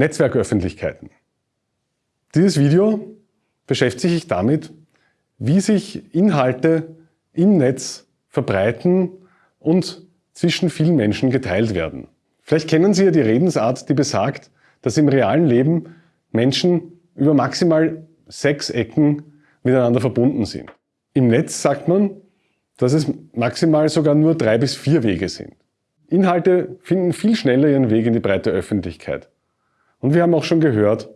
Netzwerköffentlichkeiten. Dieses Video beschäftigt sich damit, wie sich Inhalte im Netz verbreiten und zwischen vielen Menschen geteilt werden. Vielleicht kennen Sie ja die Redensart, die besagt, dass im realen Leben Menschen über maximal sechs Ecken miteinander verbunden sind. Im Netz sagt man, dass es maximal sogar nur drei bis vier Wege sind. Inhalte finden viel schneller ihren Weg in die breite Öffentlichkeit. Und wir haben auch schon gehört,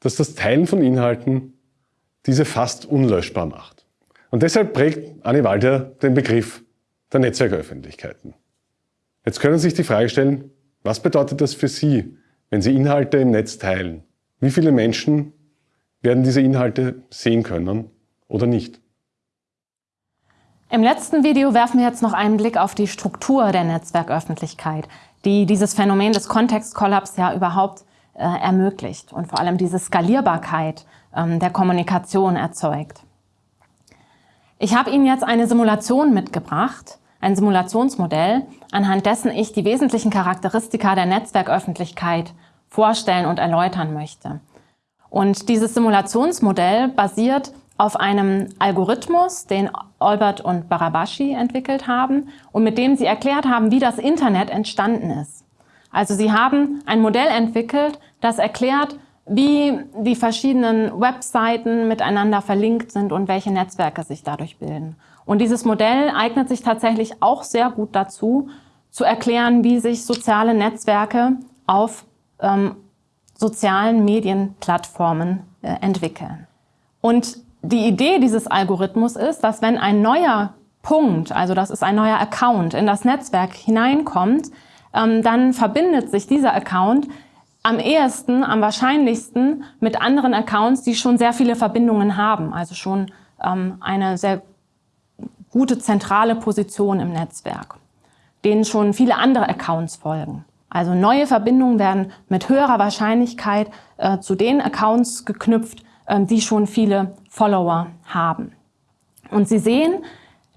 dass das Teilen von Inhalten diese fast unlöschbar macht. Und deshalb prägt Anne Walter den Begriff der Netzwerköffentlichkeiten. Jetzt können Sie sich die Frage stellen, was bedeutet das für Sie, wenn Sie Inhalte im Netz teilen? Wie viele Menschen werden diese Inhalte sehen können oder nicht? Im letzten Video werfen wir jetzt noch einen Blick auf die Struktur der Netzwerköffentlichkeit, die dieses Phänomen des Kontextkollaps ja überhaupt ermöglicht und vor allem diese Skalierbarkeit ähm, der Kommunikation erzeugt. Ich habe Ihnen jetzt eine Simulation mitgebracht, ein Simulationsmodell, anhand dessen ich die wesentlichen Charakteristika der Netzwerköffentlichkeit vorstellen und erläutern möchte. Und dieses Simulationsmodell basiert auf einem Algorithmus, den Albert und Barabashi entwickelt haben und mit dem sie erklärt haben, wie das Internet entstanden ist. Also sie haben ein Modell entwickelt, das erklärt, wie die verschiedenen Webseiten miteinander verlinkt sind und welche Netzwerke sich dadurch bilden. Und dieses Modell eignet sich tatsächlich auch sehr gut dazu, zu erklären, wie sich soziale Netzwerke auf ähm, sozialen Medienplattformen äh, entwickeln. Und die Idee dieses Algorithmus ist, dass wenn ein neuer Punkt, also das ist ein neuer Account, in das Netzwerk hineinkommt, dann verbindet sich dieser Account am ehesten, am wahrscheinlichsten mit anderen Accounts, die schon sehr viele Verbindungen haben, also schon ähm, eine sehr gute zentrale Position im Netzwerk, denen schon viele andere Accounts folgen. Also neue Verbindungen werden mit höherer Wahrscheinlichkeit äh, zu den Accounts geknüpft, äh, die schon viele Follower haben. Und Sie sehen,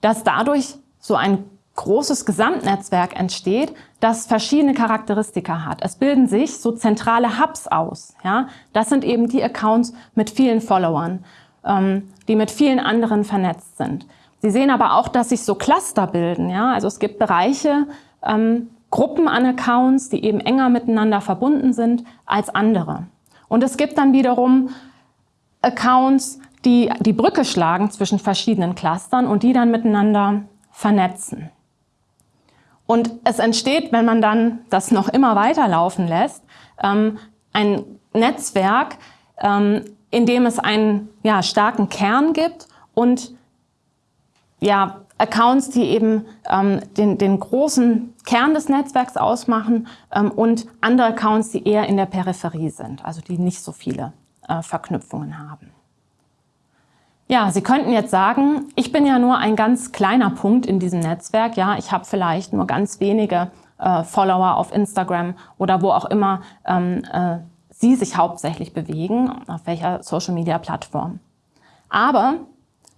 dass dadurch so ein großes Gesamtnetzwerk entsteht, das verschiedene Charakteristika hat. Es bilden sich so zentrale Hubs aus. Ja? Das sind eben die Accounts mit vielen Followern, ähm, die mit vielen anderen vernetzt sind. Sie sehen aber auch, dass sich so Cluster bilden. Ja? Also es gibt Bereiche, ähm, Gruppen an Accounts, die eben enger miteinander verbunden sind als andere. Und es gibt dann wiederum Accounts, die die Brücke schlagen zwischen verschiedenen Clustern und die dann miteinander vernetzen. Und es entsteht, wenn man dann das noch immer weiterlaufen lässt, ähm, ein Netzwerk, ähm, in dem es einen ja, starken Kern gibt und ja, Accounts, die eben ähm, den, den großen Kern des Netzwerks ausmachen ähm, und andere Accounts, die eher in der Peripherie sind, also die nicht so viele äh, Verknüpfungen haben. Ja, Sie könnten jetzt sagen, ich bin ja nur ein ganz kleiner Punkt in diesem Netzwerk. Ja, ich habe vielleicht nur ganz wenige äh, Follower auf Instagram oder wo auch immer ähm, äh, Sie sich hauptsächlich bewegen, auf welcher Social-Media-Plattform. Aber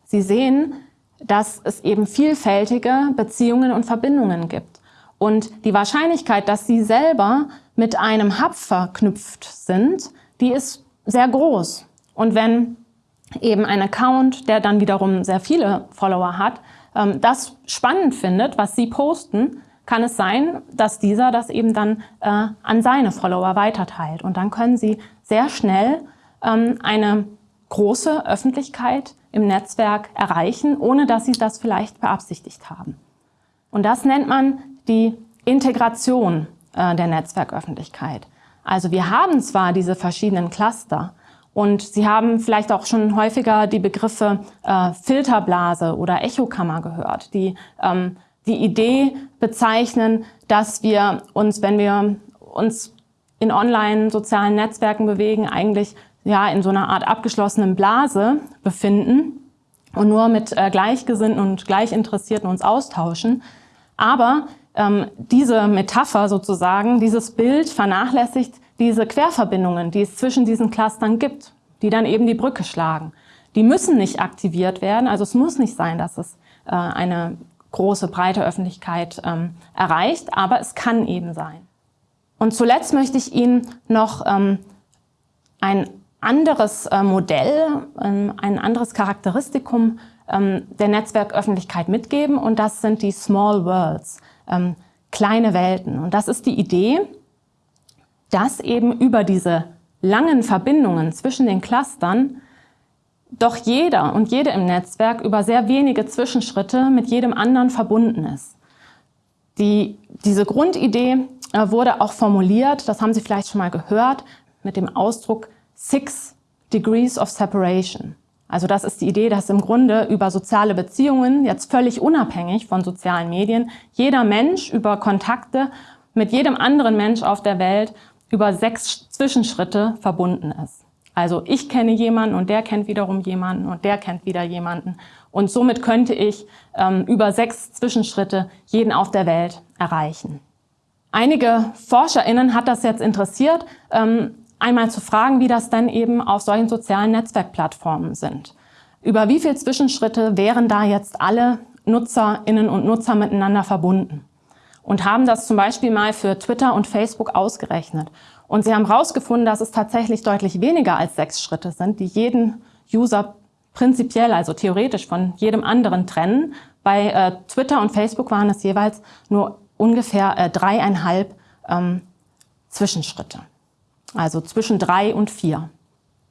Sie sehen, dass es eben vielfältige Beziehungen und Verbindungen gibt. Und die Wahrscheinlichkeit, dass Sie selber mit einem Hub verknüpft sind, die ist sehr groß. Und wenn eben ein Account, der dann wiederum sehr viele Follower hat, ähm, das spannend findet, was Sie posten, kann es sein, dass dieser das eben dann äh, an seine Follower weiterteilt. Und dann können Sie sehr schnell ähm, eine große Öffentlichkeit im Netzwerk erreichen, ohne dass Sie das vielleicht beabsichtigt haben. Und das nennt man die Integration äh, der Netzwerköffentlichkeit. Also wir haben zwar diese verschiedenen Cluster und Sie haben vielleicht auch schon häufiger die Begriffe äh, Filterblase oder Echokammer gehört, die ähm, die Idee bezeichnen, dass wir uns, wenn wir uns in online sozialen Netzwerken bewegen, eigentlich ja in so einer Art abgeschlossenen Blase befinden und nur mit äh, Gleichgesinnten und Gleichinteressierten uns austauschen. Aber ähm, diese Metapher sozusagen, dieses Bild vernachlässigt diese Querverbindungen, die es zwischen diesen Clustern gibt, die dann eben die Brücke schlagen. Die müssen nicht aktiviert werden, also es muss nicht sein, dass es äh, eine große, breite Öffentlichkeit ähm, erreicht, aber es kann eben sein. Und zuletzt möchte ich Ihnen noch ähm, ein anderes äh, Modell, ähm, ein anderes Charakteristikum ähm, der Netzwerköffentlichkeit mitgeben und das sind die Small Worlds, ähm, kleine Welten. Und das ist die Idee, dass eben über diese langen Verbindungen zwischen den Clustern doch jeder und jede im Netzwerk über sehr wenige Zwischenschritte mit jedem anderen verbunden ist. Die, diese Grundidee äh, wurde auch formuliert, das haben Sie vielleicht schon mal gehört, mit dem Ausdruck Six Degrees of Separation. Also das ist die Idee, dass im Grunde über soziale Beziehungen, jetzt völlig unabhängig von sozialen Medien, jeder Mensch über Kontakte mit jedem anderen Mensch auf der Welt über sechs Zwischenschritte verbunden ist. Also ich kenne jemanden und der kennt wiederum jemanden und der kennt wieder jemanden. Und somit könnte ich ähm, über sechs Zwischenschritte jeden auf der Welt erreichen. Einige ForscherInnen hat das jetzt interessiert, ähm, einmal zu fragen, wie das denn eben auf solchen sozialen Netzwerkplattformen sind. Über wie viele Zwischenschritte wären da jetzt alle NutzerInnen und Nutzer miteinander verbunden? Und haben das zum Beispiel mal für Twitter und Facebook ausgerechnet. Und sie haben herausgefunden, dass es tatsächlich deutlich weniger als sechs Schritte sind, die jeden User prinzipiell, also theoretisch von jedem anderen trennen. Bei äh, Twitter und Facebook waren es jeweils nur ungefähr äh, dreieinhalb ähm, Zwischenschritte. Also zwischen drei und vier.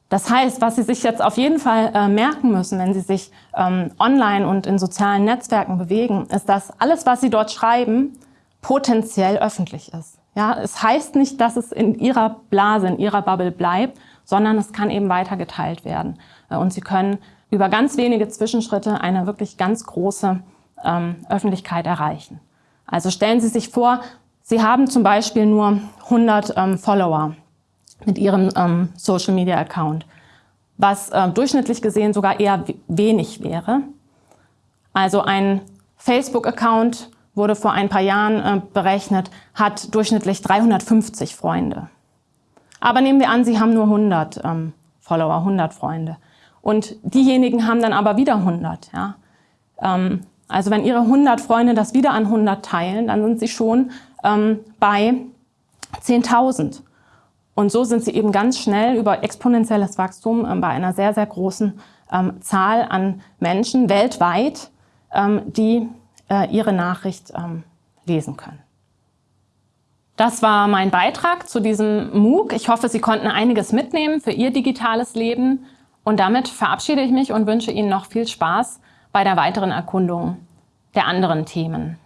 Das heißt, was Sie sich jetzt auf jeden Fall äh, merken müssen, wenn Sie sich ähm, online und in sozialen Netzwerken bewegen, ist, dass alles, was Sie dort schreiben, potenziell öffentlich ist. Ja, es heißt nicht, dass es in Ihrer Blase, in Ihrer Bubble bleibt, sondern es kann eben weiter geteilt werden. Äh, und Sie können über ganz wenige Zwischenschritte eine wirklich ganz große ähm, Öffentlichkeit erreichen. Also stellen Sie sich vor, Sie haben zum Beispiel nur 100 ähm, Follower mit ihrem ähm, Social Media Account, was äh, durchschnittlich gesehen sogar eher wenig wäre. Also ein Facebook-Account wurde vor ein paar Jahren äh, berechnet, hat durchschnittlich 350 Freunde. Aber nehmen wir an, Sie haben nur 100 ähm, Follower, 100 Freunde. Und diejenigen haben dann aber wieder 100. Ja? Ähm, also wenn Ihre 100 Freunde das wieder an 100 teilen, dann sind Sie schon ähm, bei 10.000. Und so sind sie eben ganz schnell über exponentielles Wachstum ähm, bei einer sehr, sehr großen ähm, Zahl an Menschen weltweit, ähm, die äh, ihre Nachricht ähm, lesen können. Das war mein Beitrag zu diesem MOOC. Ich hoffe, Sie konnten einiges mitnehmen für Ihr digitales Leben. Und damit verabschiede ich mich und wünsche Ihnen noch viel Spaß bei der weiteren Erkundung der anderen Themen.